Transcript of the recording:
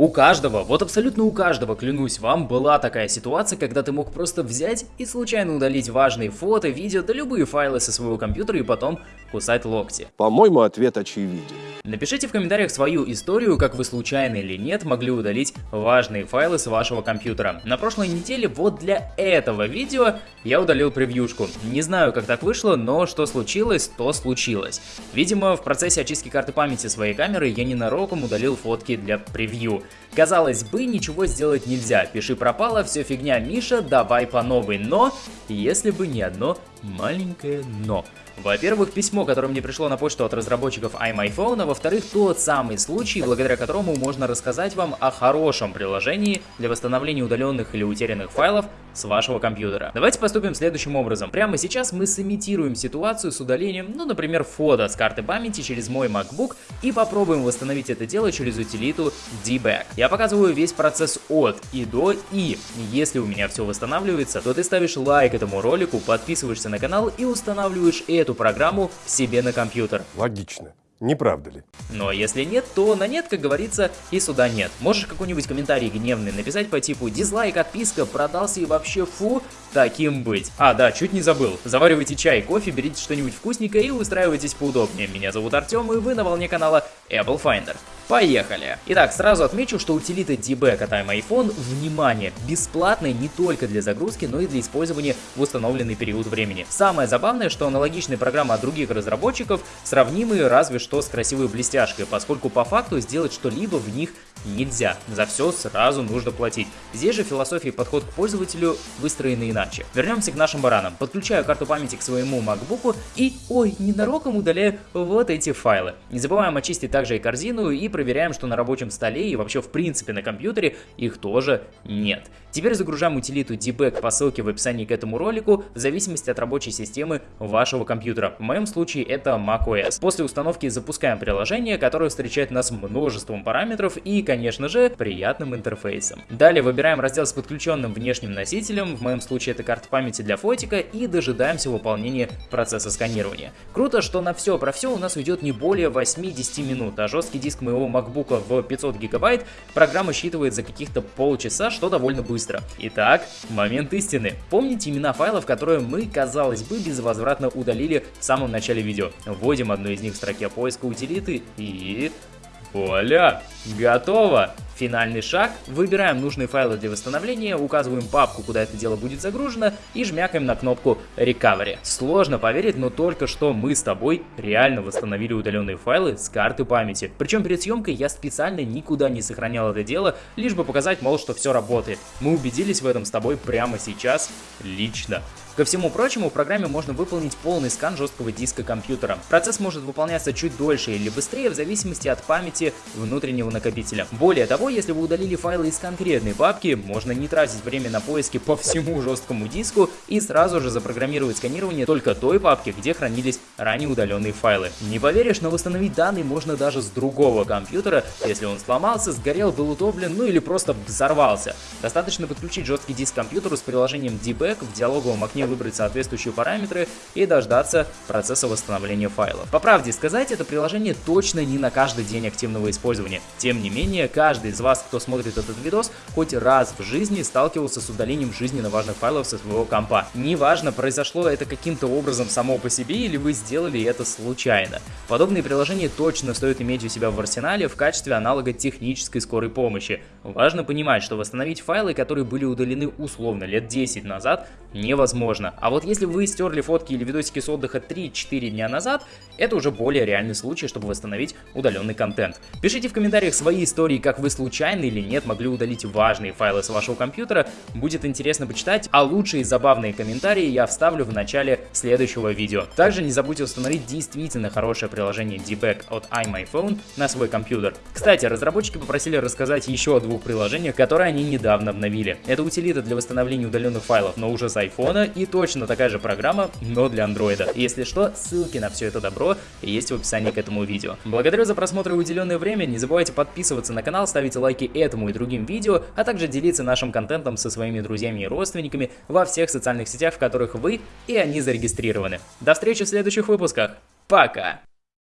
У каждого, вот абсолютно у каждого, клянусь вам, была такая ситуация, когда ты мог просто взять и случайно удалить важные фото, видео, да любые файлы со своего компьютера и потом кусать локти. По-моему, ответ очевиден. Напишите в комментариях свою историю, как вы случайно или нет могли удалить важные файлы с вашего компьютера. На прошлой неделе вот для этого видео я удалил превьюшку. Не знаю, как так вышло, но что случилось, то случилось. Видимо, в процессе очистки карты памяти своей камеры я ненароком удалил фотки для превью. Казалось бы, ничего сделать нельзя, пиши пропало, все фигня, Миша, давай по новой, но, если бы не одно маленькое но. Во-первых, письмо, которое мне пришло на почту от разработчиков iMyPhone, а во-вторых, тот самый случай, благодаря которому можно рассказать вам о хорошем приложении для восстановления удаленных или утерянных файлов с вашего компьютера. Давайте поступим следующим образом. Прямо сейчас мы сымитируем ситуацию с удалением, ну, например, фото с карты памяти через мой MacBook и попробуем восстановить это дело через утилиту debug. Я показываю весь процесс от и до, и если у меня все восстанавливается, то ты ставишь лайк этому ролику, подписываешься на канал и устанавливаешь эту программу себе на компьютер. Логично. Не правда ли? Но если нет, то на нет, как говорится, и сюда нет. Можешь какой-нибудь комментарий гневный написать по типу «Дизлайк, отписка, продался и вообще фу», таким быть. А, да, чуть не забыл. Заваривайте чай, кофе, берите что-нибудь вкусненькое и устраивайтесь поудобнее. Меня зовут Артем, и вы на волне канала Apple Finder. Поехали! Итак, сразу отмечу, что утилита debug от iPhone, внимание, бесплатная не только для загрузки, но и для использования в установленный период времени. Самое забавное, что аналогичные программы от других разработчиков сравнимы разве что с красивой блестяшкой, поскольку по факту сделать что-либо в них нельзя. За все сразу нужно платить. Здесь же философия и подход к пользователю выстроены иначе. Вернемся к нашим баранам. Подключаю карту памяти к своему MacBook и, ой, ненароком удаляю вот эти файлы. Не забываем очистить также и корзину и проверяем, что на рабочем столе и вообще в принципе на компьютере их тоже нет. Теперь загружаем утилиту debug по ссылке в описании к этому ролику в зависимости от рабочей системы вашего компьютера. В моем случае это macOS. После установки запускаем приложение, которое встречает нас множеством параметров и, конечно же, приятным интерфейсом. Далее выбираем раздел с подключенным внешним носителем, в моем случае это карта памяти для фотика, и дожидаемся выполнения процесса сканирования. Круто, что на все про все у нас уйдет не более 8-10 минут, а жесткий диск моего MacBook в 500 гигабайт программа считывает за каких-то полчаса, что довольно быстро. Итак, момент истины. Помните имена файлов, которые мы, казалось бы, безвозвратно удалили в самом начале видео. Вводим одну из них в строке поиска утилиты и Вуаля! Готово! Финальный шаг. Выбираем нужные файлы для восстановления, указываем папку, куда это дело будет загружено и жмякаем на кнопку Recovery. Сложно поверить, но только что мы с тобой реально восстановили удаленные файлы с карты памяти. Причем перед съемкой я специально никуда не сохранял это дело, лишь бы показать, мол, что все работает. Мы убедились в этом с тобой прямо сейчас, лично. Ко всему прочему, в программе можно выполнить полный скан жесткого диска компьютера. Процесс может выполняться чуть дольше или быстрее в зависимости от памяти внутреннего накопителя. Более того, если вы удалили файлы из конкретной папки, можно не тратить время на поиски по всему жесткому диску и сразу же запрограммировать сканирование только той папки, где хранились ранее удаленные файлы. Не поверишь, но восстановить данные можно даже с другого компьютера, если он сломался, сгорел, был утоплен, ну или просто взорвался. Достаточно подключить жесткий диск к компьютеру с приложением debug в диалоговом окне выбрать соответствующие параметры и дождаться процесса восстановления файлов. По правде сказать, это приложение точно не на каждый день активного использования. Тем не менее, каждый из вас, кто смотрит этот видос, хоть раз в жизни сталкивался с удалением жизненно важных файлов со своего компа. Неважно, произошло это каким-то образом само по себе или вы сделали это случайно. Подобные приложения точно стоит иметь у себя в арсенале в качестве аналога технической скорой помощи. Важно понимать, что восстановить файлы, которые были удалены условно лет 10 назад, невозможно можно. А вот если вы стерли фотки или видосики с отдыха 3-4 дня назад, это уже более реальный случай, чтобы восстановить удаленный контент. Пишите в комментариях свои истории, как вы случайно или нет могли удалить важные файлы с вашего компьютера. Будет интересно почитать, а лучшие забавные комментарии я вставлю в начале следующего видео. Также не забудьте установить действительно хорошее приложение Debug от iMyPhone на свой компьютер. Кстати, разработчики попросили рассказать еще о двух приложениях, которые они недавно обновили. Это утилита для восстановления удаленных файлов, но уже с iPhone и точно такая же программа, но для андроида. Если что, ссылки на все это добро есть в описании к этому видео. Благодарю за просмотр и уделенное время, не забывайте подписываться на канал, ставить лайки этому и другим видео, а также делиться нашим контентом со своими друзьями и родственниками во всех социальных сетях, в которых вы и они зарегистрированы. До встречи в следующих выпусках. Пока!